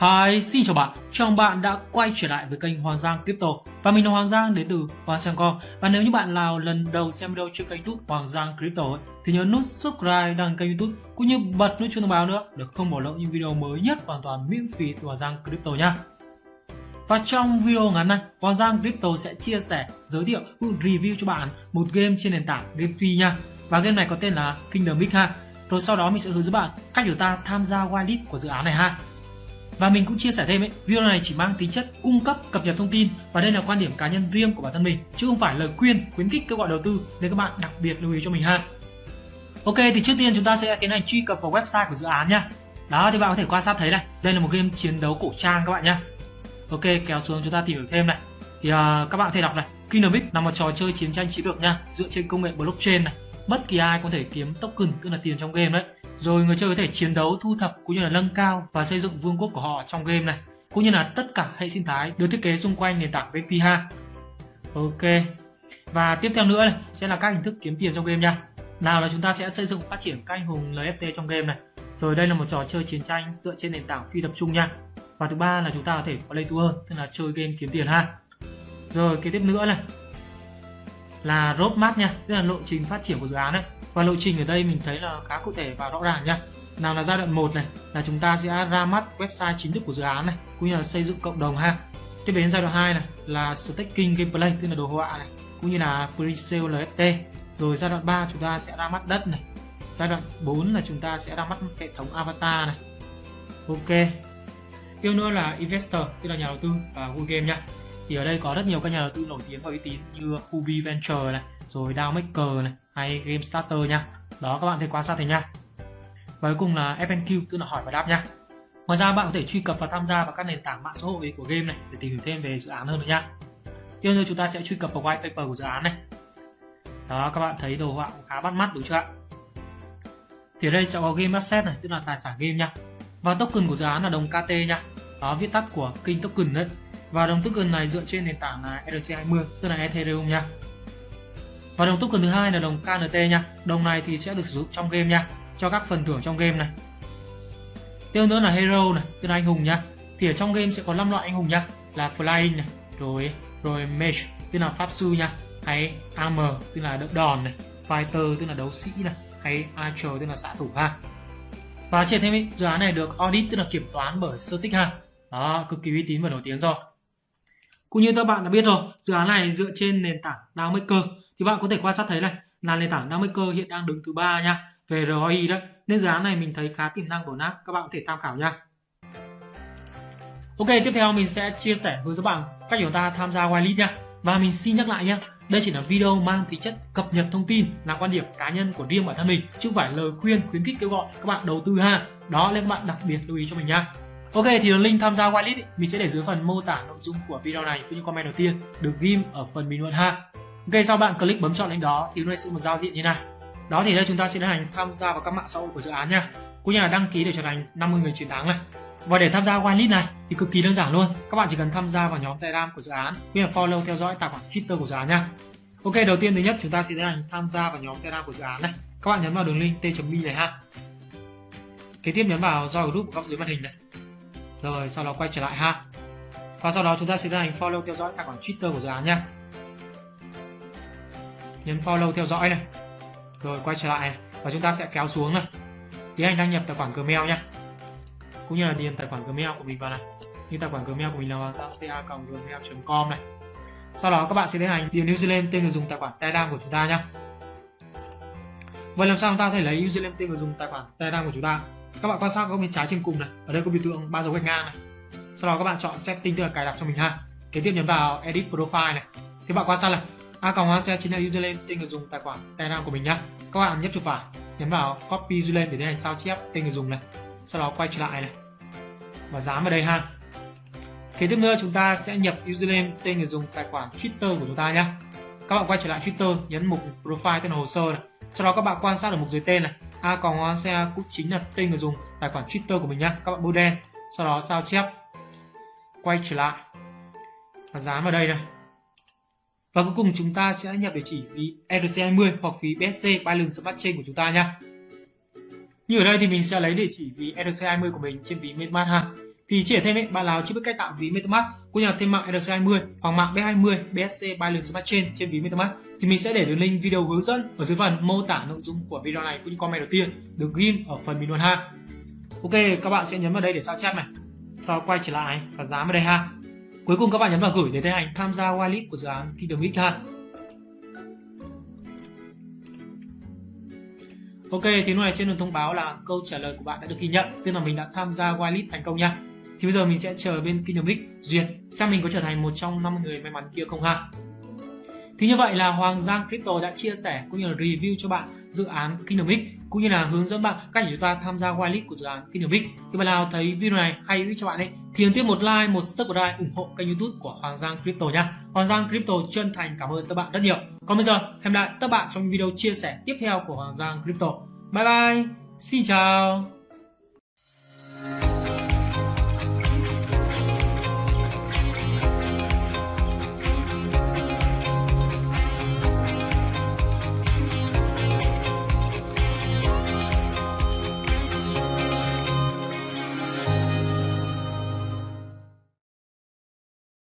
Hi, xin chào bạn, chào bạn đã quay trở lại với kênh Hoàng Giang Crypto Và mình là Hoàng Giang đến từ Hoàng Giang Com Và nếu như bạn nào lần đầu xem video trên kênh youtube Hoàng Giang Crypto ấy, thì nhớ nút subscribe đăng kênh youtube cũng như bật nút chuông thông báo nữa để không bỏ lỡ những video mới nhất hoàn toàn miễn phí từ Hoàng Giang Crypto nha và trong video ngắn này Hoàng Giang Crypto sẽ chia sẻ, giới thiệu cũng review cho bạn một game trên nền tảng GameFi nha. Và game này có tên là Kingdom X ha. Rồi sau đó mình sẽ hướng dẫn bạn cách chúng ta tham gia whitelist của dự án này ha. Và mình cũng chia sẻ thêm ấy, video này chỉ mang tính chất cung cấp cập nhật thông tin và đây là quan điểm cá nhân riêng của bản thân mình chứ không phải lời khuyên khuyến khích kêu gọi đầu tư nên các bạn đặc biệt lưu ý cho mình ha. Ok thì trước tiên chúng ta sẽ tiến hành truy cập vào website của dự án nha. Đó thì bạn có thể quan sát thấy này, đây là một game chiến đấu cổ trang các bạn nhá. Ok kéo xuống chúng ta tìm hiểu thêm này. Thì uh, các bạn có thể đọc này, Kingdom là một trò chơi chiến tranh chiến lược nha, dựa trên công nghệ blockchain này. Bất kỳ ai có thể kiếm token tức là tiền trong game đấy rồi người chơi có thể chiến đấu, thu thập cũng như là nâng cao và xây dựng vương quốc của họ trong game này, cũng như là tất cả hệ sinh thái được thiết kế xung quanh nền tảng vp ha ok, và tiếp theo nữa này, sẽ là các hình thức kiếm tiền trong game nha. Nào là chúng ta sẽ xây dựng phát triển các anh hùng LFT trong game này. Rồi đây là một trò chơi chiến tranh dựa trên nền tảng phi tập trung nha. Và thứ ba là chúng ta có thể play to earn, tức là chơi game kiếm tiền ha. Rồi kế tiếp nữa này, là roadmap nha, tức là lộ trình phát triển của dự án này và lộ trình ở đây mình thấy là khá cụ thể và rõ ràng nha nào là giai đoạn 1 này, là chúng ta sẽ ra mắt website chính thức của dự án này, cũng như là xây dựng cộng đồng ha. Tiếp đến giai đoạn 2 này, là staking gameplay, tức là đồ họa này, cũng như là pre-sale LFT rồi giai đoạn 3 chúng ta sẽ ra mắt đất này. Giai đoạn 4 là chúng ta sẽ ra mắt hệ thống avatar này. Ok. Yêu nữa là investor, tức là nhà đầu tư và Google game nha thì ở đây có rất nhiều các nhà đầu tư nổi tiếng và uy tín như Hubi Venture này, rồi Maker này, hay Game Starter nha. Đó, các bạn thấy quan sát thấy nha. Và cuối cùng là FNQ tức là hỏi và đáp nha. Ngoài ra, bạn có thể truy cập và tham gia vào các nền tảng mạng xã hội của game này để tìm hiểu thêm về dự án hơn nữa nha. Tiếp theo, chúng ta sẽ truy cập vào white paper của dự án này. Đó, các bạn thấy đồ họa cũng khá bắt mắt, đúng chưa ạ? Thì ở đây sẽ có game asset này, tức là tài sản game nha. Và token của dự án là đồng KT nha. Đó, viết tắt của King token đấy và đồng token này dựa trên nền tảng là ERC20 tức là Ethereum nha. Và đồng token thứ hai là đồng KNT nha. Đồng này thì sẽ được sử dụng trong game nha cho các phần thưởng trong game này. Tiếp nữa là hero này tức là anh hùng nha. Thì ở trong game sẽ có 5 loại anh hùng nha là flying này rồi rồi mage tức là pháp sư nha hay am tức là đỡ đòn này fighter tức là đấu sĩ này hay archer tức là xạ thủ ha. Và trên thêm ý, dự án này được audit tức là kiểm toán bởi Certic ha. Đó cực kỳ uy tín và nổi tiếng rồi cũng như các bạn đã biết rồi, dự án này dựa trên nền tảng DAO cơ thì bạn có thể quan sát thấy này, là nền tảng Namaker hiện đang đứng thứ ba nha, về ROI đấy nên dự án này mình thấy khá tiềm năng của nắp các bạn có thể tham khảo nha. Ok, tiếp theo mình sẽ chia sẻ với các bạn cách chúng ta tham gia whitelist nha. Và mình xin nhắc lại nhé đây chỉ là video mang tính chất cập nhật thông tin, là quan điểm cá nhân của riêng bản thân mình, chứ không phải lời khuyên, khuyến khích kêu gọi các bạn đầu tư ha. Đó nên các bạn đặc biệt lưu ý cho mình nha. Ok thì đường link tham gia whitelist mình sẽ để dưới phần mô tả nội dung của video này cũng như comment đầu tiên được ghim ở phần bình luận ha Ok sau bạn click bấm chọn link đó thì nó sẽ một giao diện như này. Đó thì đây chúng ta sẽ tiến hành tham gia vào các mạng xã hội của dự án nha. Cũng như là đăng ký để trở thành 50 người chiến thắng này. Và để tham gia whitelist này thì cực kỳ đơn giản luôn. Các bạn chỉ cần tham gia vào nhóm Telegram của dự án, cũng như là follow theo dõi tài khoản Twitter của dự án nha. Ok, đầu tiên thứ nhất chúng ta sẽ tiến hành tham gia vào nhóm Telegram của dự án này. Các bạn nhấn vào đường link t.me này ha. Kế tiếp nhấn vào join group ở góc dưới màn hình này. Rồi, sau đó quay trở lại ha. Và sau đó chúng ta sẽ tiến hành follow theo dõi tài khoản Twitter của dự án nhé nhấn follow theo dõi này. Rồi, quay trở lại này. và chúng ta sẽ kéo xuống này. Tiến hành đăng nhập tài khoản Gmail nhé cũng như là điền tài khoản Gmail của mình vào này. Như tài khoản Gmail của mình là ca gmail.com này. Sau đó các bạn sẽ tiến hành điền username tên người dùng tài khoản Telegram của chúng ta nhé vậy làm sao chúng ta có thể lấy username tên người dùng tài khoản Telegram của chúng ta? Các bạn quan sát góc bên trái trên cùng này. Ở đây có biểu tượng ba dấu gạch ngang này. Sau đó các bạn chọn setting tức là cài đặt cho mình ha. Kế tiếp nhấn vào edit profile này. Thì bạn quan sát này. A còng hoa xe chính là username tên người dùng, tài khoản telegram của mình nhá. Các bạn nhấp chuột phải nhấn vào copy username để tiến hành sao chép tên người dùng này. Sau đó quay trở lại này. Và dán vào đây ha. Kế tiếp nữa, chúng ta sẽ nhập username tên người dùng, tài khoản twitter của chúng ta nhá. Các bạn quay trở lại twitter, nhấn mục profile tên hồ sơ này. Sau đó các bạn quan sát ở mục dưới tên này a còng xe cũng chính là tên người dùng tài khoản twitter của mình nhá các bạn bôi đen sau đó sao chép quay trở lại và dán vào đây này và cuối cùng chúng ta sẽ nhập địa chỉ phí ERC20 hoặc phí BSC Binance Smart Chain của chúng ta nha. Như ở đây thì mình sẽ lấy địa chỉ phí ERC20 của mình trên ví MetaMask ha. thì chỉ thêm ấy, bạn nào chưa biết cách tạo ví MetaMask cũng như là thêm mạng ERC20 hoặc mạng B20 BSC Binance Smart Chain trên ví MetaMask thì mình sẽ để đường link video hướng dẫn ở dưới phần mô tả nội dung của video này cũng như comment đầu tiên được ghim ở phần bình luận ha. Ok, các bạn sẽ nhấn vào đây để sao chép này. Sau quay trở lại và dán vào đây ha. Cuối cùng các bạn nhấn vào gửi để tiến hành tham gia whitelist của dự án Kingdom X ha. Ok, thì lúc này sẽ được thông báo là câu trả lời của bạn đã được ghi nhận, tức là mình đã tham gia whitelist thành công nha. Thì bây giờ mình sẽ chờ bên Kingdom duyệt xem mình có trở thành một trong năm người may mắn kia không ha. Thì như vậy là Hoàng Giang Crypto đã chia sẻ cũng như là review cho bạn dự án Kingdom X cũng như là hướng dẫn bạn cách để chúng ta tham gia whitelist của dự án Kingdom X. Thì bạn nào thấy video này hay hữu ích cho bạn ấy thì ấn tiếp một like, một subscribe ủng hộ kênh YouTube của Hoàng Giang Crypto nha. Hoàng Giang Crypto chân thành cảm ơn các bạn rất nhiều. Còn bây giờ hẹn lại các bạn trong video chia sẻ tiếp theo của Hoàng Giang Crypto. Bye bye. Xin chào.